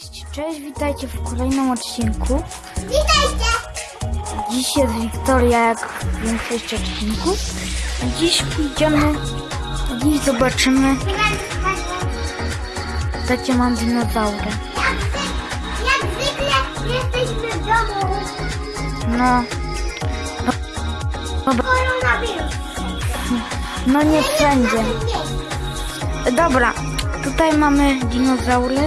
Cześć, cześć, witajcie w kolejnym odcinku. Witajcie! Dziś jest Wiktoria, jak w większości odcinków. Dziś pójdziemy, dziś zobaczymy, takie mam dinozaury. Jak, zwy- jak zwykle jesteśmy w domu. No, Koronawirus. no nie wszędzie. Dobra, tutaj mamy dinozaury.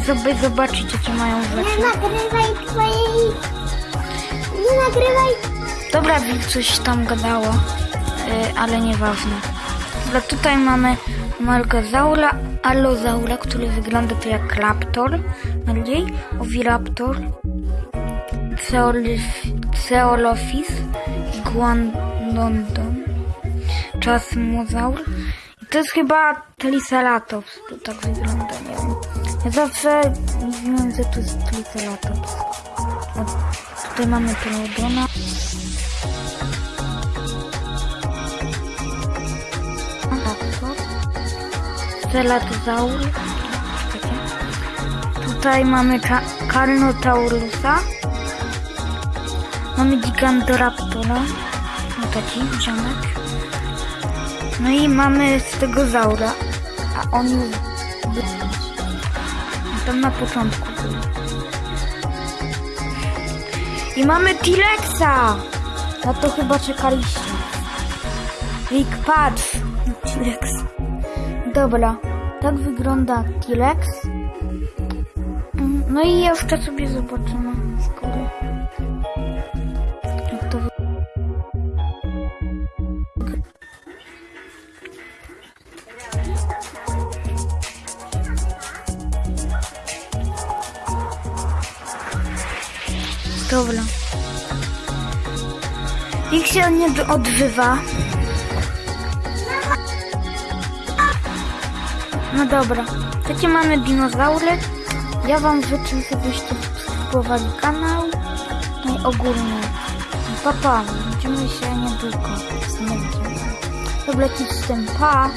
Sobie zobaczyć, jakie mają Nie rzeczy. nagrywaj twojej... Nie nagrywaj... Dobra, Wil coś tam gadało, yy, ale nieważne. Dobra, tutaj mamy Malgazaura, Allozaura, który wygląda to jak raptor, bardziej, Oviraptor, Ceolophis, Guandondon, Chasmosaur. I to jest chyba Triceratops, to tak wygląda, nie wiem. Ja zawsze mówiłem, że to jest Triceratops. O, tutaj mamy Pelodona. Celatozaur. Tutaj mamy Carnotaurusa. Mamy Gigantoraptora. No taki ziomek. No i mamy Stegozaura. A on był. Tam na początku. I mamy T-Rexa! Na to chyba czekaliście. Rick, patrz! T-Rex. Dobra, tak wygląda. Mm, No i jeszcze sobie zobaczymy z Dobra. Ich się nie d- odżywa. No dobra, takie mamy dinozaury. Ja wam życzę, żebyście subskrybowali kanał. No i ogólnie. Papa, widzimy się niedługo. Nie. Dobra, z tym pa.